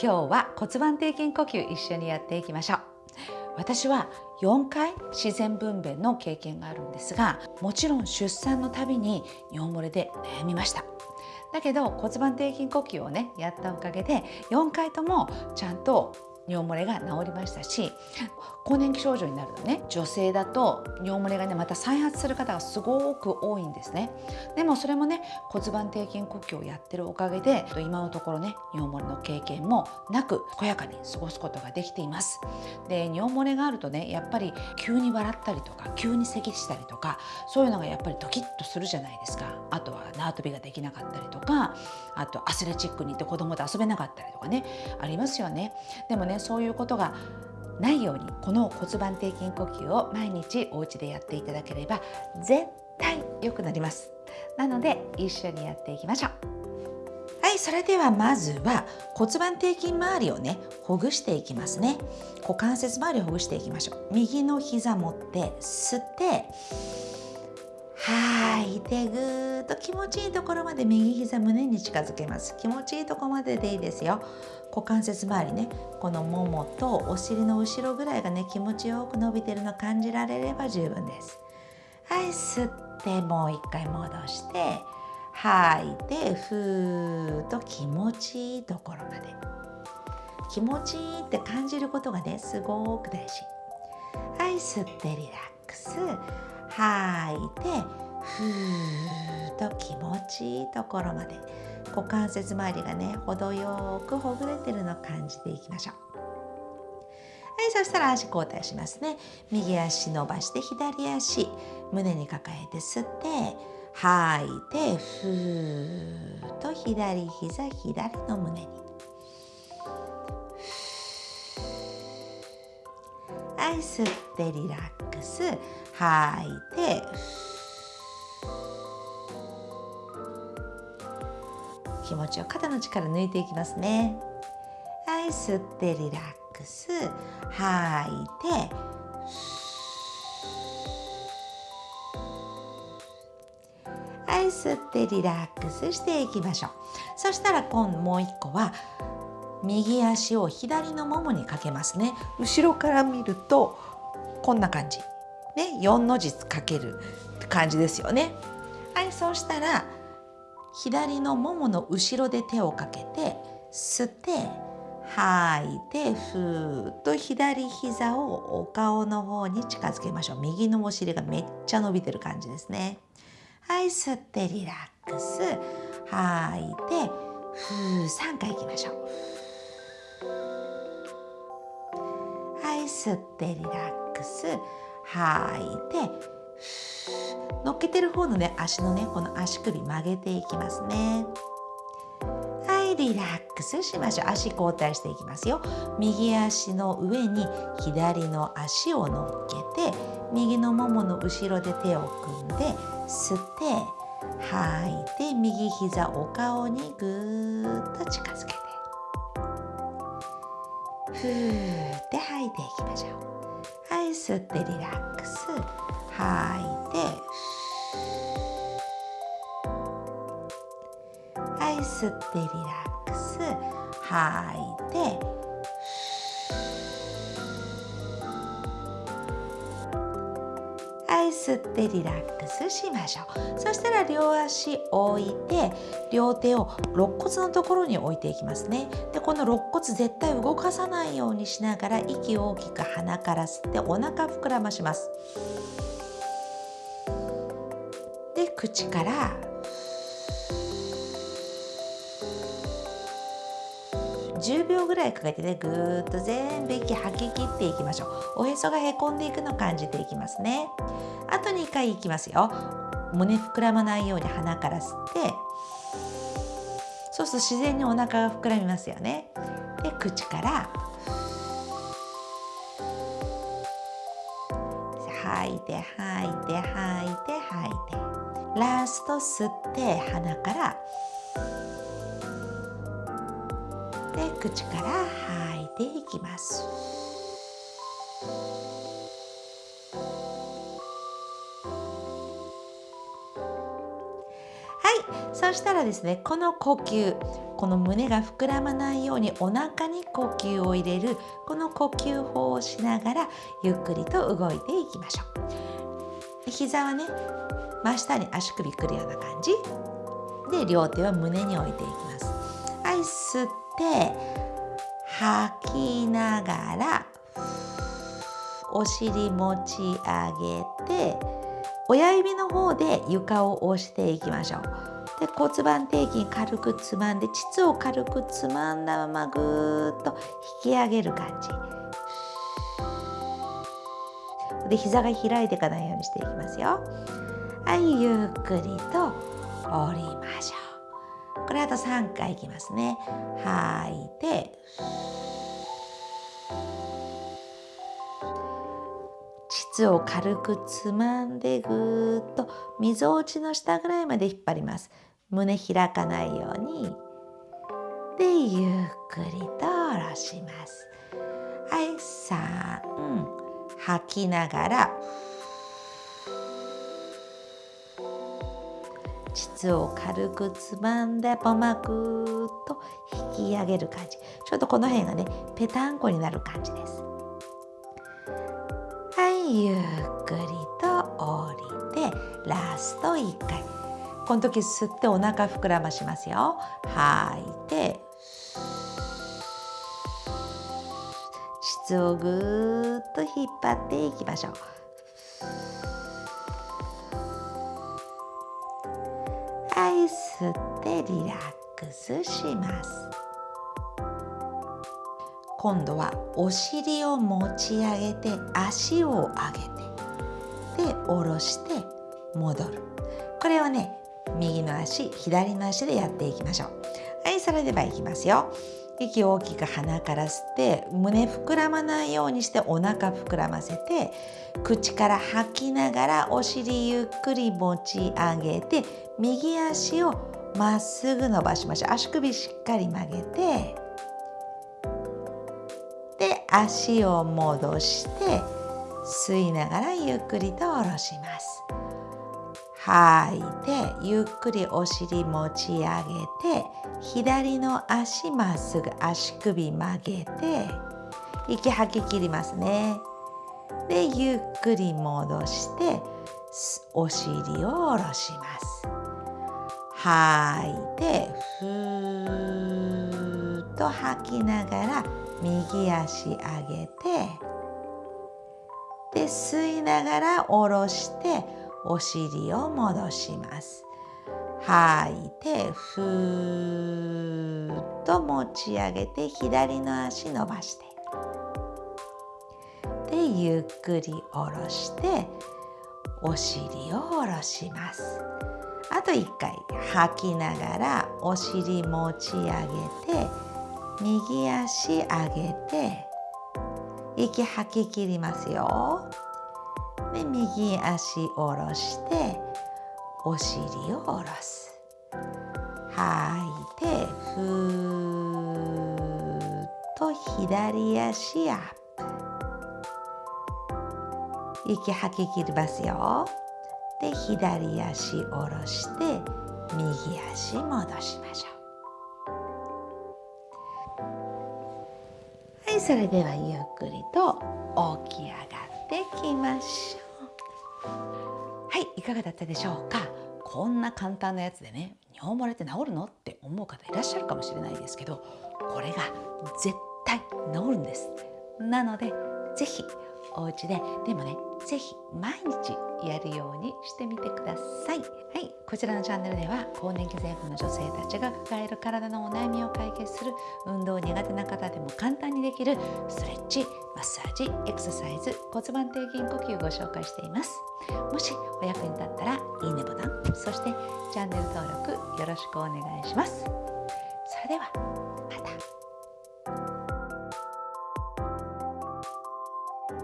今日は骨盤底筋呼吸一緒にやっていきましょう。私は4回自然分娩の経験があるんですがもちろん出産のたびに尿漏れで悩みました。だけど骨盤底筋呼吸をねやったおかげで4回ともちゃんと尿漏れが治りましたし更年期症状になるとね。女性だと尿漏れがねまた再発する方がすごく多いんですね。でもそれもね骨盤底筋呼吸をやってるおかげで今のところね尿漏れの経験もなく健やかに過ごすことができています。で尿漏れがあるとねやっぱり急に笑ったりとか急に咳したりとかそういうのがやっぱりドキッとするじゃないですか。あとは縄跳びができなかったりとかあとアスレチックに行って子供と遊べなかったりとかねありますよね。でもねそういうことがないようにこの骨盤底筋呼吸を毎日お家でやっていただければ絶対良くなります。なので一緒にやっていきましょう。はいそれではまずは骨盤底筋周りをねほぐしていきますね。股関節周りをほぐしていきましょう。右の膝持って吸って吐い。てぐーっと気持ちいいところまで右膝胸に近づけます。気持ちいいところまででいいですよ。股関節周りねこのももとお尻の後ろぐらいがね気持ちよく伸びてるの感じられれば十分です。はい。吸ってもう一回戻して吐い。てふーっと気持ちいいところまで。気持ちいいって感じることがねすごく大事。はい。吸ってリラックス。吐いてふーっと気持ちいいところまで股関節周りがね程よくほぐれてるのを感じていきましょう。はいそしたら足交代しますね。右足伸ばして左足胸に抱えて吸って吐いてふーっと左膝左の胸に。い吸ってリラックス。吐いて気持ちを肩の力抜いていきますね。はい吸ってリラックス。吐いてはい吸ってリラックスしていきましょう。そしたら今度もう一個は右足を左のももにかけますね。後ろから見るとこんな感じ。ね4の字かける感じですよね。はいそうしたら左のももの後ろで手をかけて吸って吐いてふーっと左膝をお顔の方に近づけましょう。右のお尻がめっちゃ伸びてる感じですね。はい吸ってリラックス。吐いてふー3回いきましょう。はい吸ってリラックス。吐いて乗っけてる方のね足のねこの足首曲げていきますね。はいリラックスしましょう。足交代していきますよ。右足の上に左の足を乗っけて右のももの後ろで手を組んで吸って吐いて右膝お顔にぐーっと近づけて。ふーって吐いていきましょう。はい吸ってリラックス。吐いてはい吸ってリラックス。吐いてはい吸ってリラックスしましょう。そしたら両足置いて両手を肋骨のところに置いていきますね。でこの肋骨絶対動かさないようにしながら息を大きく鼻から吸ってお腹膨らまします。で口から10秒ぐらいかけてねぐーっと全部息吐き切っていきましょう。おへそがへこんでいくのを感じていきますね。あと2回いきますよ。胸膨らまないように鼻から吸って。そうすると自然にお腹が膨らみますよね。で口から。吐いて吐いて吐いて吐いて。ラスト吸って鼻から。で口から吐いていきます。はい。そしたらですねこの呼吸この胸が膨らまないようにお腹に呼吸を入れるこの呼吸法をしながらゆっくりと動いていきましょう。膝はね真下に足首くるような感じ。で両手は胸に置いていきます。はい吸って吐きながらお尻持ち上げて親指の方で床を押していきましょう。で骨盤底筋軽くつまんで膣を軽くつまんだままぐーっと引き上げる感じ。で膝が開いていかないようにしていきますよ。はいゆっくりと降りましょう。これあと3回いきますね。吐いて。膣を軽くつまんでぐーっとみぞおちの下ぐらいまで引っ張ります。胸開かないように。でゆっくりと下ろします。はい3吐きながら膣を軽くつまんでポマぐーっと引き上げる感じ。ちょっとこの辺がねぺたんこになる感じです。はいゆっくりと降りてラスト1回。この時吸ってお腹膨らましますよ。吐いて膣をぐーっと引っ張っていきましょう。吸ってリラックスします。今度はお尻を持ち上げて足を上げてで下ろして戻る。これをね右の足左の足でやっていきましょう。はいそれではいきますよ。息を大きく鼻から吸って胸膨らまないようにしてお腹膨らませて口から吐きながらお尻ゆっくり持ち上げて右足をまっすぐ伸ばしましょう。足首しっかり曲げてで足を戻して吸いながらゆっくりと下ろします。吐いてゆっくりお尻持ち上げて左の足まっすぐ足首曲げて息吐き切りますね。でゆっくり戻してお尻を下ろします。吐いてふーっと吐きながら右足上げてで吸いながら下ろしてお尻を戻します。吐いてふーっと持ち上げて左の足伸ばして。でゆっくり下ろしてお尻を下ろします。あと1回吐きながらお尻持ち上げて右足上げて息吐き切りますよ。で右足下ろしてお尻を下ろす。吐いてふーっと左足アップ。息吐き切りますよ。で左足下ろして右足戻しましょう。はいそれではゆっくりと起き上がるってきましょう。はいいかがだったでしょうか？こんな簡単なやつでね尿漏れって治るのって思う方いらっしゃるかもしれないですけどこれが絶対治るんです。なので是非お家ででもね是非毎日やるようにしてみてください。はい、こちらのチャンネルでは更年期前後の女性たちが抱える体のお悩みを解決する運動苦手な方でも簡単にできるストレッチ、マッサージ、エクササイズ、骨盤底筋呼吸をご紹介しています。もしお役に立ったらいいねボタン、そしてチャンネル登録よろしくお願いします。それでは